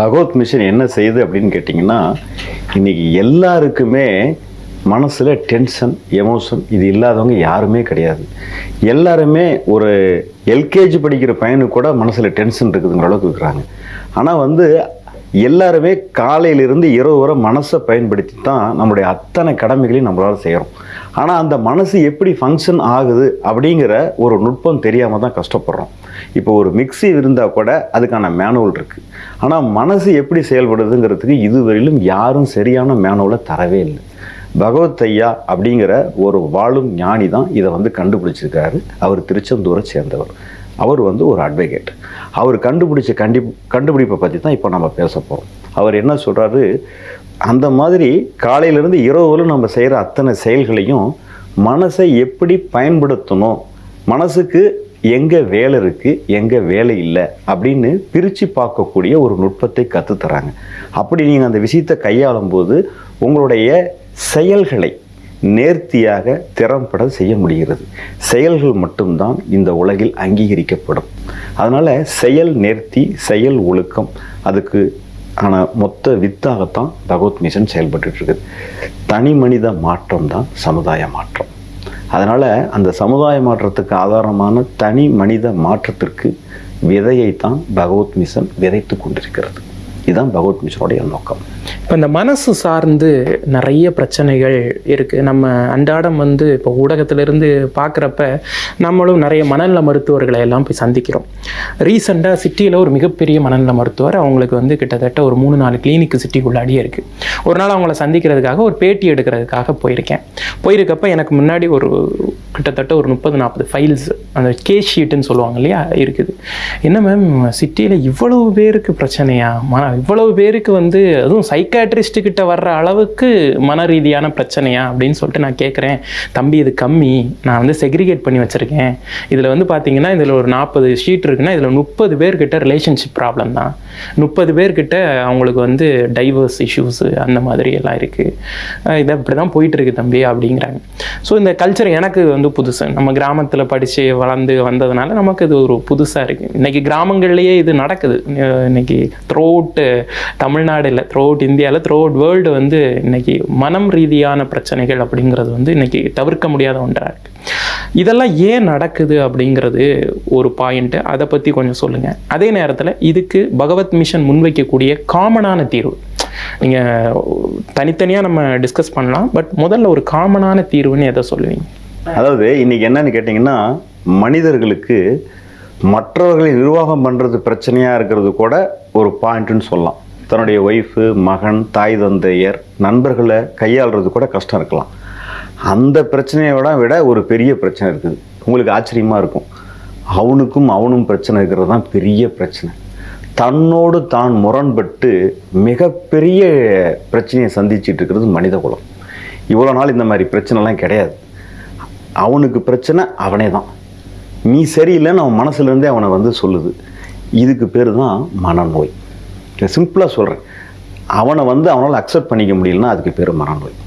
பகவத் mission என்ன செய்யுது அப்படின்னு கேட்டிங்கன்னா இன்னைக்கு எல்லாருக்குமே மனசில் டென்ஷன் எமோஷன் இது இல்லாதவங்க யாருமே கிடையாது. எல்லாருமே ஒரு எல்கேஜி படிக்கிற பையனுக்கு கூட மனசில் டென்ஷன் இருக்குதுங்கிற அளவுக்கு இருக்கிறாங்க. ஆனால் வந்து எல்லாருமே காலையிலிருந்து இரவு வரை மனசை பயன்படுத்தி தான் நம்முடைய அத்தனை கடமைகளையும் நம்மளால் செய்கிறோம் ஆனால் அந்த மனசு எப்படி ஃபங்க்ஷன் ஆகுது அப்படிங்கிற ஒரு நுட்பம் தெரியாமல் தான் கஷ்டப்படுறோம். இப்போ ஒரு மிக்ஸி இருந்தால் கூட அதுக்கான மேனுவல் இருக்குது ஆனால் மனசு எப்படி செயல்படுதுங்கிறதுக்கு இதுவரையிலும் யாரும் சரியான மேனுவலை தரவே இல்லை. பகவத் ஐயா அப்படிங்கிற ஒரு வாழும் ஞானி தான் இதை வந்து கண்டுபிடிச்சிருக்காரு. அவர் திருச்செந்தூரை சேர்ந்தவர். அவர் வந்து ஒரு அட்வொகேட் அவர் கண்டுபிடிச்ச கண்டி கண்டுபிடிப்பை பற்றி தான் இப்போ நம்ம பேச போகிறோம் அவர் என்ன சொல்கிறாரு அந்த மாதிரி காலையிலேருந்து இரவு நம்ம செய்கிற அத்தனை செயல்களையும் மனசை எப்படி பயன்படுத்தணும்? மனசுக்கு எங்கே வேலை இருக்குது எங்கே வேலை இல்லை அப்படின்னு பிரித்து பார்க்கக்கூடிய ஒரு நுட்பத்தை கற்றுத்தராங்க அப்படி நீங்கள் அந்த விஷயத்தை கையாளும் போது உங்களுடைய செயல்களை நேர்த்தியாக திறம்பட செய்ய முடிகிறது. செயல்கள் மட்டும்தான் இந்த உலகில் அங்கீகரிக்கப்படும். அதனால் செயல் நேர்த்தி செயல் ஒழுக்கம் அதுக்கு ஆன மொத்த வித்தாகத்தான் பகவத் மிஷன் செயல்பட்டுருக்குது தனி மனித மாற்றம் தான் சமுதாய மாற்றம். அதனால் அந்த சமுதாய மாற்றத்துக்கு ஆதாரமான தனி மனித மாற்றத்திற்கு விதையைத்தான் பகவத் மிஷன் விதைத்து கொண்டிருக்கிறது. இதுதான் பகவத் மிஷனுடைய நோக்கம். இப்போ இந்த மனசு சார்ந்து நிறைய பிரச்சனைகள் இருக்குது நம்ம அன்றாடம் வந்து இப்போ ஊடகத்திலிருந்து பார்க்குறப்ப நம்மளும் நிறைய மனநல மருத்துவர்களை எல்லாம் போய் சந்திக்கிறோம். ரீசெண்டாக சிட்டியில் ஒரு மிகப்பெரிய மனநல மருத்துவர் அவங்களுக்கு வந்து கிட்டத்தட்ட ஒரு மூணு நாலு கிளினிக் சிட்டிக்குள்ளாடியே இருக்குது ஒரு நாள் அவங்கள சந்திக்கிறதுக்காக ஒரு பேட்டி எடுக்கிறதுக்காக போயிருக்கேன். போயிருக்கப்ப எனக்கு முன்னாடி ஒரு கிட்டத்தட்ட ஒரு முப்பது நாற்பது ஃபைல்ஸ் அந்த கே ஷீட்டுன்னு சொல்லுவாங்க இல்லையா இருக்குது. என்ன மேம் சிட்டியில் இவ்வளவு பேருக்கு பிரச்சனையா? மன இவ்வளவு பேருக்கு வந்து அதுவும் சைக்காட்ரிஸ்ட் கிட்ட வர்ற அளவுக்கு மன ரீதியான பிரச்சனையா அப்படின்னு சொல்லிட்டு நான் கேட்குறேன் தம்பி இது கம்மி. நான் வந்து செக்ரிகேட் பண்ணி வச்சுருக்கேன். இதில் வந்து பார்த்தீங்கன்னா இதில் ஒரு நாற்பது ஷீட் இருக்குன்னா இதில் முப்பது பேர்கிட்ட ரிலேஷன்ஷிப் ப்ராப்ளம் தான். முப்பது பேர்கிட்ட அவங்களுக்கு வந்து டைவர்ஸ் இஷ்யூஸு அந்த மாதிரி எல்லாம் இருக்குது இதை இப்படி தான் போயிட்டுருக்கு தம்பி அப்படிங்கிறாங்க. ஸோ இந்த கல்ச்சர் எனக்கு வந்து புதுசு. நம்ம கிராமத்தில் படித்து வளர்ந்து வந்ததுனால நமக்கு இது ஒரு புதுசாக இருக்குது இன்றைக்கி கிராமங்கள்லேயே இது நடக்குது. இன்றைக்கி இன்னைக்கு அவுட் தமிழ்நாடு இல்லை இந்தியா இந்தியாவில் த்ரோட் வேர்ல்டு வந்து இன்றைக்கி மனம் ரீதியான பிரச்சனைகள் அப்படிங்கிறது வந்து இன்றைக்கி தவிர்க்க முடியாத ஒன்றாக இருக்குது இதெல்லாம் ஏன் நடக்குது அப்படிங்கிறது ஒரு பாயிண்ட்டு அதை பற்றி கொஞ்சம் சொல்லுங்கள் அதே நேரத்தில் இதுக்கு பகவத் மிஷன் முன்வைக்கக்கூடிய காமனான தீர்வு. நீங்கள் தனித்தனியாக நம்ம டிஸ்கஸ் பண்ணலாம். பட் முதல்ல ஒரு காமனான தீர்வுன்னு எதை சொல்லுவீங்க? அதாவது இன்றைக்கி என்னன்னு கேட்டிங்கன்னா மனிதர்களுக்கு மற்றவர்களை நிர்வாகம் பண்ணுறது பிரச்சனையாக இருக்கிறது கூட ஒரு பாயிண்ட்டுன்னு சொல்லலாம். தன்னுடைய ஒய்ஃபு மகன் தாய் தந்தையர் நண்பர்களை கையாளுறது கூட கஷ்டம் இருக்கலாம். அந்த பிரச்சனையோட விட ஒரு பெரிய பிரச்சனை இருக்குது. உங்களுக்கு ஆச்சரியமாக இருக்கும். அவனுக்கும் அவனும் பிரச்சனை இருக்கிறது தான் பெரிய பிரச்சனை. தன்னோடு தான் முரண்பட்டு மிகப்பெரிய பிரச்சனையை சந்திச்சுட்டு இருக்கிறது மனித குலம். இவ்வளோ நாள் இந்த மாதிரி பிரச்சனைலாம் கிடையாது. அவனுக்கு பிரச்சனை அவனே தான். நீ சரியில்லைன்னு அவன் மனசுலேருந்தே அவனை வந்து சொல்லுது. இதுக்கு பேர் தான் மனநோய். சிம்பிளாக சொல்கிறேன் அவனை வந்து அவனால் அக்செப்ட் பண்ணிக்க முடியலன்னா அதுக்கு பேர் மனநோய்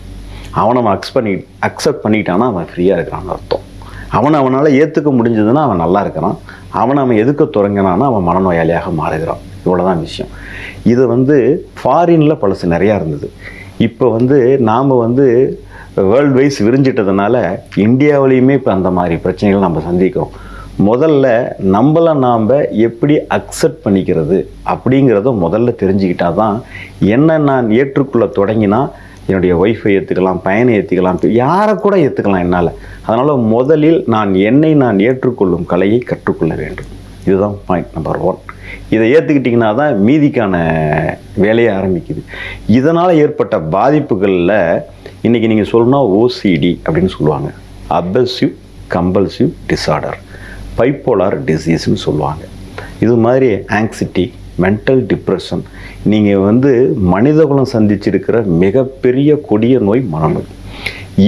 அவனை அவன் அக்ஸ் பண்ணி அக்செப்ட் பண்ணிட்டான்னா அவன் ஃப்ரீயாக இருக்கிறான்னு அர்த்தம். அவனை அவனால் ஏற்றுக்க முடிஞ்சதுன்னா அவன் நல்லா இருக்கிறான். அவனை அவன் எதுக்க தொடங்கினான்னா அவன் மனநோயாளியாக மாறுகிறான். இவ்வளோதான் விஷயம். இது வந்து ஃபாரினில் பழசு நிறையா இருந்தது. இப்போ வந்து நாம் வந்து வேர்ல்டு வைஸ் விரிஞ்சிட்டதுனால இந்தியாவிலையுமே இப்போ அந்த மாதிரி பிரச்சனைகள் நம்ம சந்திக்கிறோம். முதல்ல நம்மளை நாம் எப்படி அக்செப்ட் பண்ணிக்கிறது அப்படிங்கிறத முதல்ல தெரிஞ்சுக்கிட்டா தான் என்ன நான் ஏற்றுக்கொள்ள தொடங்கினா என்னுடைய ஒய்ஃபை ஏற்றுக்கலாம் பயனை ஏற்றுக்கலாம் யாரை கூட ஏற்றுக்கலாம் என்னால். அதனால் முதலில் நான் என்னை நான் ஏற்றுக்கொள்ளும் கலையை கற்றுக்கொள்ள வேண்டும். இதுதான் பாயிண்ட் நம்பர் ஒன் இதை ஏற்றுக்கிட்டிங்கன்னா தான் மீதிக்கான வேலையை ஆரம்பிக்குது. இதனால் ஏற்பட்ட பாதிப்புகளில் இன்றைக்கி நீங்கள் சொல்லணும்னா ஓசிடி அப்படின்னு சொல்லுவாங்க. அபசிவ் கம்பல்சிவ் டிஸார்டர் பைப்போலார் டிசீஸ்னு சொல்லுவாங்க. இது மாதிரி ஆங்ஸிட்டி மென்டல் டிப்ரெஷன் நீங்கள் வந்து மனிதகுலம் சந்திச்சிருக்கிற மிகப்பெரிய கொடிய நோய் மனநோய்.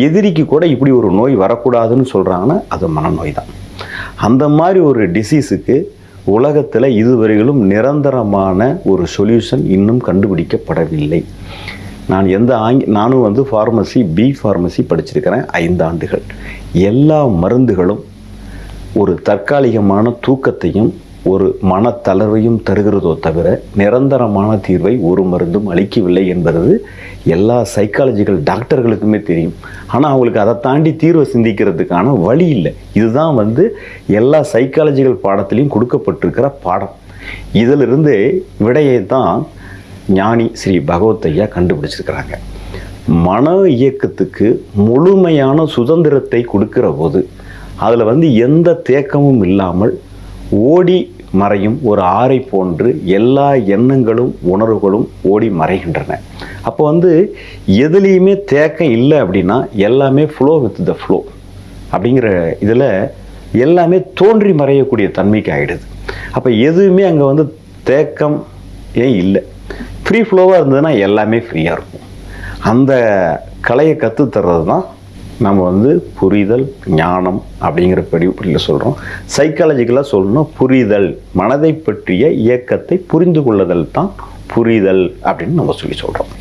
எதிரிக்கு கூட இப்படி ஒரு நோய் வரக்கூடாதுன்னு சொல்கிறாங்கன்னா அது மனநோய் தான் அந்த மாதிரி ஒரு டிசீஸுக்கு உலகத்தில் இதுவரையிலும் நிரந்தரமான ஒரு சொல்யூஷன் இன்னும் கண்டுபிடிக்கப்படவில்லை. நான் எந்த ஆங்கி நானும் வந்து ஃபார்மசி பி ஃபார்மசி படிச்சிருக்கிறேன் ஐந்து ஆண்டுகள் எல்லா மருந்துகளும் ஒரு தற்காலிகமான தூக்கத்தையும் ஒரு மனத்தளர்வையும் தருகிறதோ தவிர நிரந்தரமான தீர்வை ஒரு மருந்தும் அளிக்கவில்லை என்பது எல்லா சைக்காலஜிக்கல் டாக்டர்களுக்குமே தெரியும். ஆனால் அவங்களுக்கு அதை தாண்டி தீர்வை சிந்திக்கிறதுக்கான வழி இல்லை. இதுதான் வந்து எல்லா சைக்காலஜிக்கல் பாடத்திலையும் கொடுக்கப்பட்டிருக்கிற பாடம். இதிலிருந்து விடையை தான் ஞானி ஸ்ரீ பகவத்தையா கண்டுபிடிச்சிருக்கிறாங்க. மன இயக்கத்துக்கு முழுமையான சுதந்திரத்தை கொடுக்கிற போது அதில் வந்து எந்த தேக்கமும் இல்லாமல் ஓடி மறையும் ஒரு ஆறை போன்று எல்லா எண்ணங்களும் உணர்வுகளும் ஓடி மறைகின்றன. அப்போ வந்து எதுலேயுமே தேக்கம் இல்லை அப்படின்னா எல்லாமே ஃப்ளோ வித் த ஃப்ளோ அப்படிங்கிற இதில் எல்லாமே தோன்றி மறையக்கூடிய தன்மைக்கு ஆகிடுது அப்போ எதுவுமே அங்கே வந்து தேக்கம் ஏன் இல்லை? ஃப்ரீ ஃப்ளோவாக இருந்ததுன்னா எல்லாமே ஃப்ரீயாக இருக்கும். அந்த கலையை கற்றுத்தர்றது தான் நம்ம வந்து புரிதல் ஞானம் அப்படிங்கிற படிப்படியில் சொல்கிறோம் சைக்காலஜிக்கலாக சொல்லணும் புரிதல் மனதை பற்றிய இயக்கத்தை புரிந்து கொள்ளுதல் தான் புரிதல் அப்படின்னு நம்ம சொல்லி சொல்கிறோம்